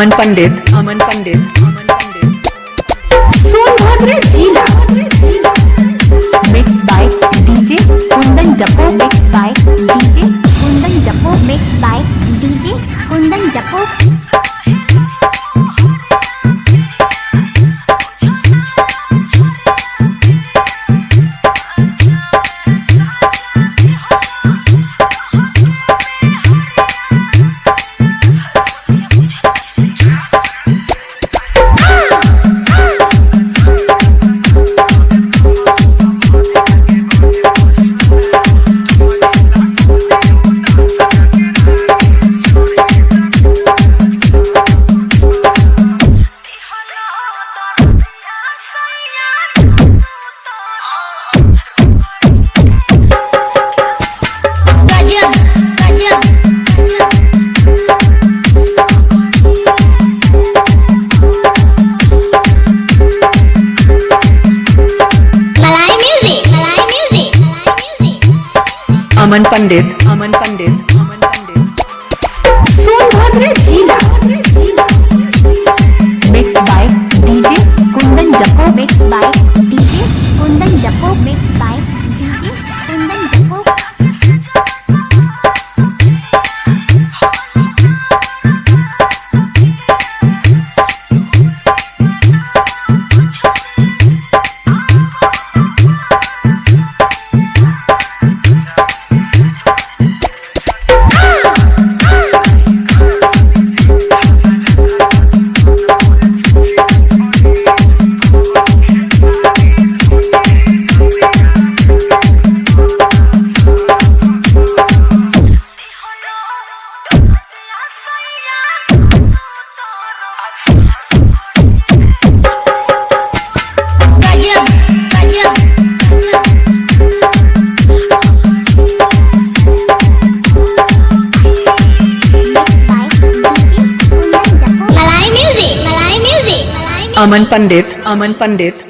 अमन पंडित। अमन पंडित। अमन पंडित सोनभद्र जिला mix by DJ Kundan जपो mix by DJ Kundan जपो मिक्स बाय डीजे कुंदन जपो। अमन पंडित। अमन पंडित। अमन पंडित। सोनभद्र जिला। मिक्स बाय डीजे कुंदन जपो मिक्स बाय डीजे कुंदन जपो mix by Aman Pandit Aman Pandit